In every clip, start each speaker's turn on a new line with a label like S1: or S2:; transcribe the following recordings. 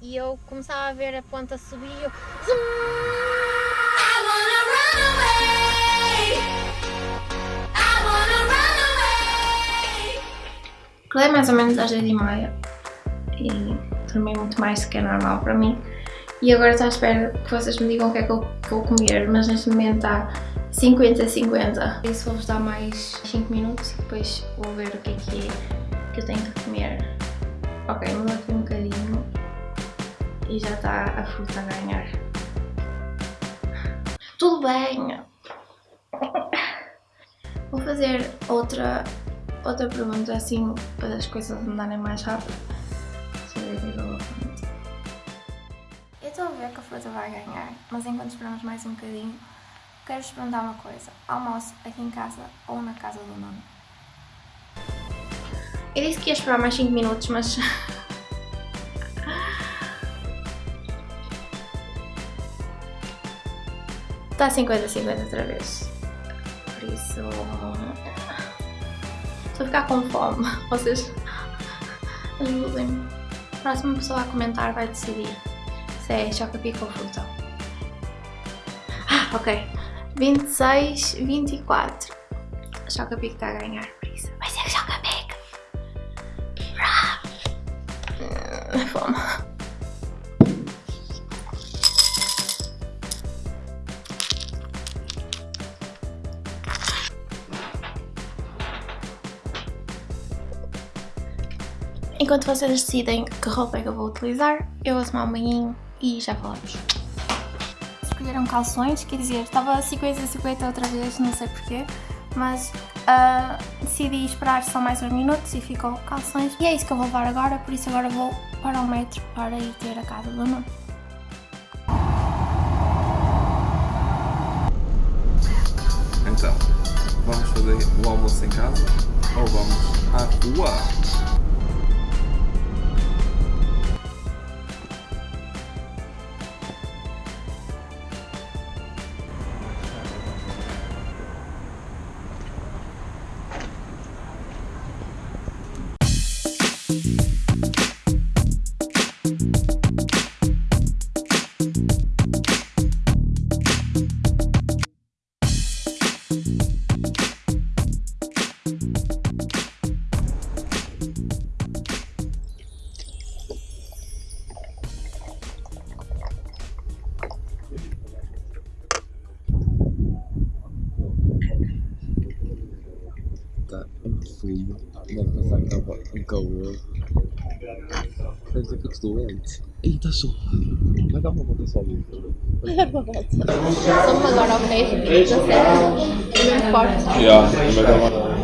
S1: e eu começava a ver a ponta subir e eu... Acordei mais ou menos às 10 e meia e dormi muito mais do que é normal para mim. E agora estou à espera que vocês me digam o que é que eu vou comer, mas neste momento está 50-50. Isso vou-vos dar mais 5 minutos e depois vou ver o que é que é que eu tenho que comer. Ok, mudou aqui um bocadinho e já está a fruta a ganhar. Tudo bem! Vou fazer outra, outra pergunta assim para as coisas andarem mais rápido. Deixa eu ver o que eu vou. Eu estou a ver que a fruta vai ganhar, mas enquanto esperamos mais um bocadinho, quero-vos perguntar uma coisa. Almoço aqui em casa ou na casa do Nuno? Eu disse que ia esperar mais 5 minutos, mas... Está 50-50 outra vez. Por isso... Estou a ficar com fome. Vocês ajudem-me. A próxima pessoa a comentar vai decidir se é choca-pico ou fruta. Ah, ok. 26, 24. Choca-pico está a ganhar, por isso vai ser choca-pico. Fome. Enquanto vocês decidem que roupa é que eu vou utilizar, eu vou tomar um banhinho e já falamos. Escolheram calções, quer dizer, estava 50-50 outra vez, não sei porquê, mas uh, decidi esperar só mais uns minutos e ficou calções. E é isso que eu vou levar agora, por isso agora vou para o metro para ir ter a casa do Nuno.
S2: Então, vamos fazer o almoço em casa ou vamos à rua? Frio, deve que estava um calor. Quer dizer que eu estou doente. Ih, está sol. Vai dar uma volta só ali.
S1: Somos agora ao mesmo, da serra, é muito forte.
S2: Já, vai dar uma.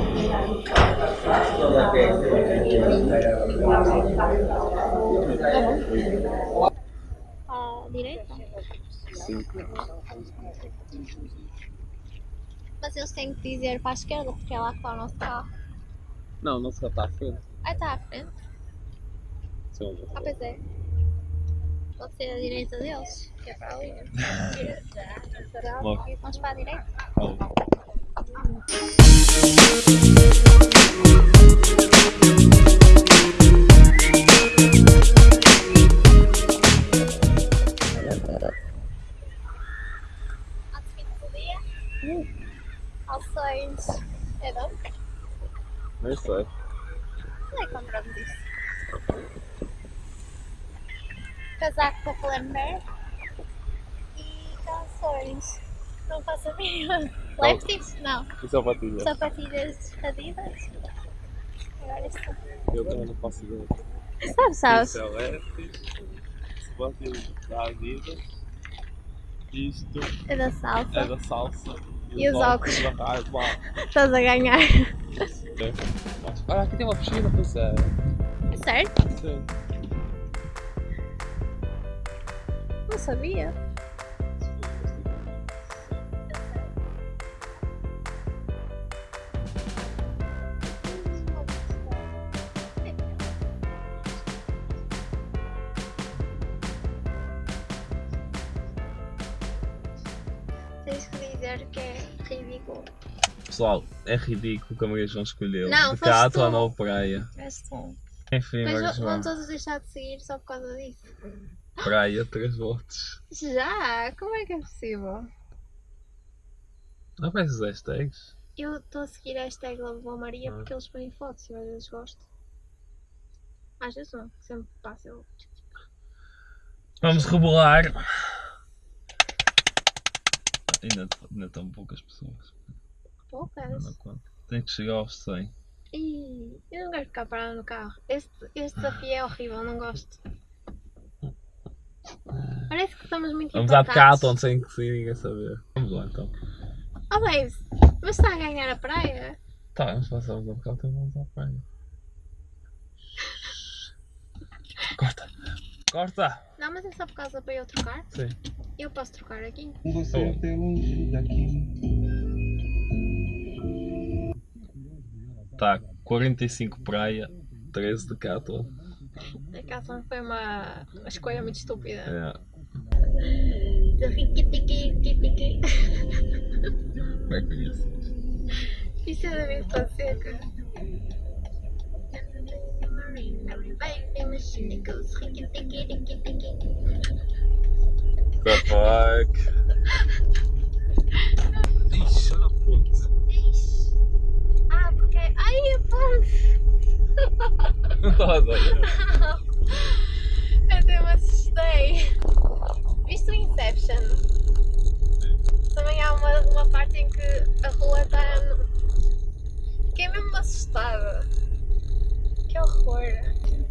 S1: À direita?
S2: Sim.
S1: Mas eles têm que dizer para a esquerda, porque é lá que está o nosso carro.
S2: Não, não se está à frente.
S1: Ah, está à frente.
S2: Sim.
S1: Ah, pois é. Pode ser a direita deles, que é para ali.
S2: Logo.
S1: Vamos para a direita. Lefties? Não.
S2: E sapatilhas?
S1: Sapatilhas Adidas. Agora isto.
S2: Eu também não faço ideia.
S1: Sabes, sabes?
S2: Isso é Lefties, sapatilhas da Adidas. Isto
S1: É da salsa.
S2: é da salsa.
S1: E os óculos? Estás a ganhar.
S2: Olha, aqui tem uma piscina, pois é.
S1: Certo?
S2: Sim.
S1: Não sabia.
S2: Pessoal, é ridículo que a Maria João escolheu.
S1: Não,
S2: de Cato à Nova Praia.
S1: És tu.
S2: Enfim,
S1: Mas
S2: vamos
S1: vão
S2: lá.
S1: todos deixar de seguir só por causa disso.
S2: Praia, 3 votos.
S1: Já? Como é que é possível?
S2: Não aparece os hashtags?
S1: Eu estou a seguir a hashtag Lavoa Maria
S2: Ah.
S1: porque eles põem fotos e às vezes gosto. Às vezes não, sempre passa eu.
S2: Vamos rebolar. Ainda, ainda estão poucas pessoas.
S1: Poucas.
S2: conta. Tem que chegar aos 100.
S1: Ih, eu não gosto de ficar parada no carro. Este, este desafio é horrível, não gosto. Parece que estamos muito
S2: Vamos à. Decathlon sem que sem ninguém saber. Vamos lá então.
S1: Oh, babes, mas está a ganhar a praia?
S2: Tá, vamos passar o Decathlon e vamos à praia. Corta! Corta!
S1: Não, mas é só por causa para eu trocar?
S2: Sim.
S1: Eu posso trocar aqui?
S3: Você
S2: Oh.
S3: até longe daqui.
S2: Tá, 45 praia, 13 Decathlon.
S1: A casa foi uma, uma escolha muito estúpida.
S2: É. Como é que é isso?
S1: Isso é da minha Fonseca.
S2: The fuck? Ixi, olha a ponte.
S1: Ixi. Ah, porque. Ai, a ponte!
S2: Não estava a ver.
S1: Eu até me assustei. Viste o Inception? Também há uma, uma parte em que a rua está. Fiquei mesmo assustada. Que horror.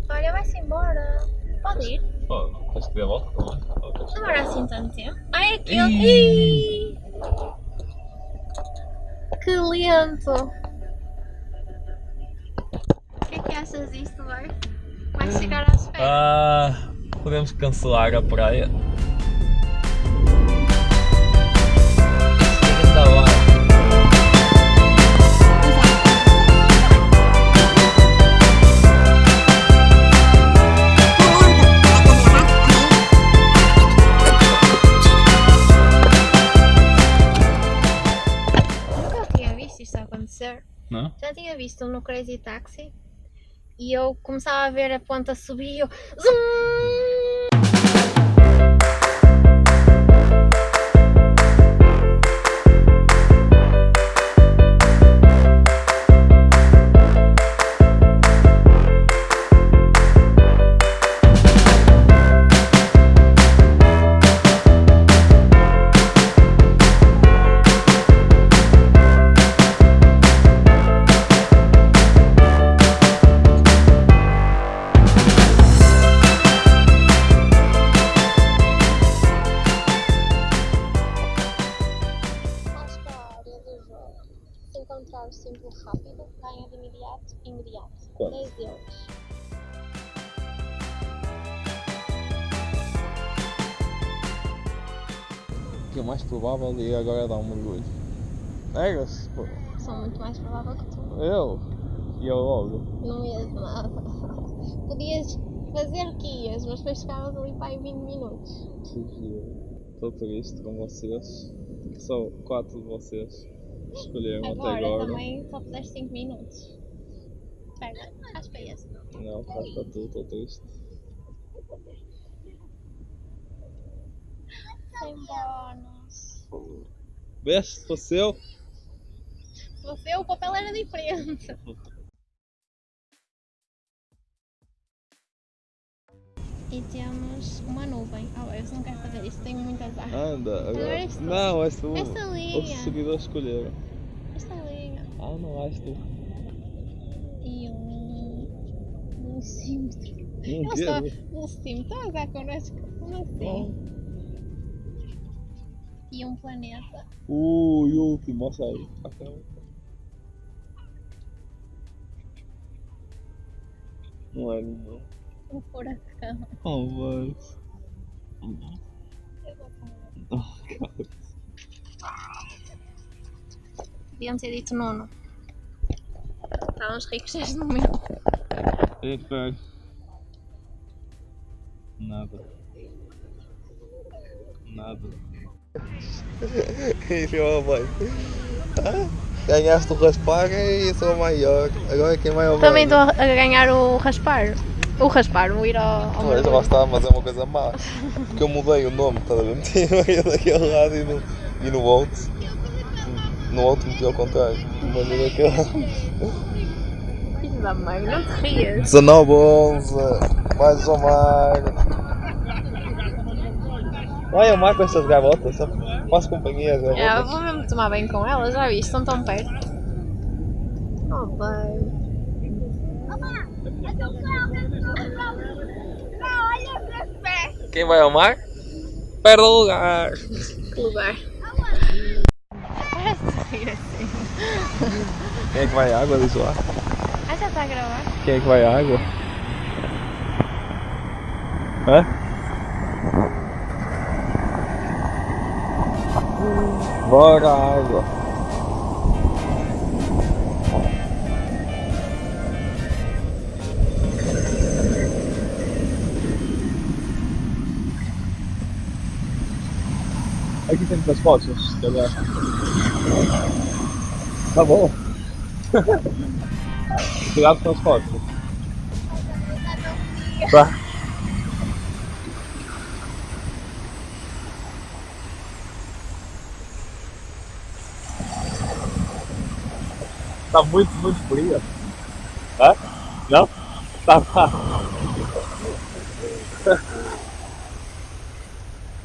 S1: Olha, vai-se embora. Pode ir.
S2: Oh, queres que dê volta também?
S1: Demora assim tanto tempo. Ai, aquilo.
S2: Ih.
S1: Que lento. O achas disto, vai? Chegar às férias.
S2: Ah, podemos cancelar a praia.
S1: Já tinha visto no Crazy Taxi e eu começava a ver a ponta subir e eu. Zum!
S2: Que é mais provável de ir agora dar um mergulho. Negas? Pô,
S1: Sou muito mais provável que tu.
S2: eu? E eu logo?
S1: Não ias nada. Podias fazer que ias, mas depois ficavas ali para aí 20 minutos.
S2: Estou triste com vocês. Só quatro de vocês escolheram até
S1: Agora,
S2: agora.
S1: também só puseste 5 minutos. Pega, acho que é esse.
S2: Não, faz para tu, estou triste.
S1: Bónus.
S2: Veste, se fosse eu?
S1: Se você, o papel era diferente. E temos uma nuvem. Oh, eu não quero fazer isto, tenho muito azar.
S2: Anda, agora.
S1: Agora tu.
S2: Não, és tu.
S1: Esta
S2: Os
S1: linha.
S2: seguidores escolheram.
S1: Esta linha.
S2: Ah, não és tu.
S1: E um. Um Ele está.
S2: quero.
S1: Um símetro. Está a usar connosco. Como assim? E um planeta.
S2: Ui, último, mostra aí. Não é nenhum.
S1: Um furacão.
S2: Oh, mas.
S1: Eu vou falar.
S2: Oh, cara.
S1: Deviam ter dito nono. Estávamos ricos desde o momento.
S2: Ei, pera. Nada. Enfiou a mãe. Ganhaste o raspar e sou maior. Agora quem vai ao
S1: Também estou a ganhar o raspar. O raspar, o ir ao, ao mergulho.
S2: lá está, mas é uma coisa má. Porque eu mudei o nome, estás a ver? Meti eu daquele lado e no, e no outro. No outro meti ao contrário. Mandei daquele lado.
S1: Filho da mãe, não te rias.
S2: 19, 11. Mais um mar. Olha o mar com estas gavotas. Só faço companhia às
S1: É, eu vou mesmo tomar bem com elas, já viste, estão tão perto. Oh, bem.
S2: Quem vai ao mar? Perde o lugar.
S1: Que lugar. Assim.
S2: Quem é que vai à água? Diz lá.
S1: Ah, já está a gravar?
S2: Quem é que vai à água? Hã? Bora água. Aqui tem muitas fotos, se calhar. Tá bom. Cuidado com as fotos. Tá. Tá muito, muito fria. Hã? Não? Tá, tá.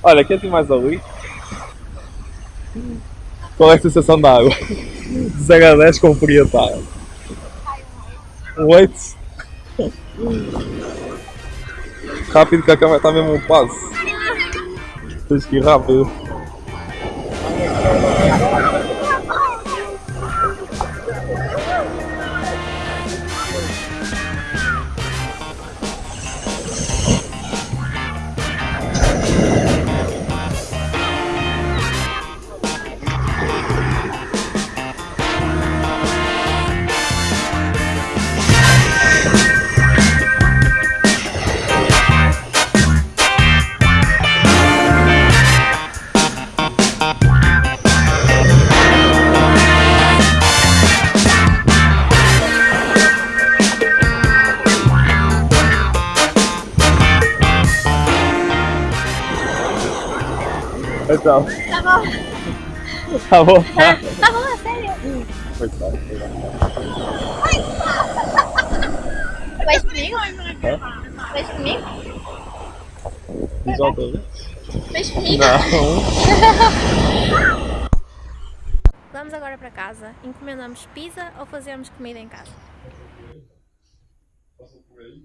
S2: Olha, aqui tem mais ali. Qual é a sensação da água? De 0 a 10 com fria tá? Um 8. Rápido que a câmera está mesmo um passo. Tens que ir rápido. Tchau.
S1: Tá bom.
S2: Tá bom.
S1: Tá, tá bom, sério.
S2: Coitado, coitado.
S1: Vai comigo? Vai comigo?
S2: Visual dele.
S1: Fez comigo?
S2: Não.
S1: Vamos agora para casa. Encomendamos pizza ou fazemos comida em casa? Passa por aí.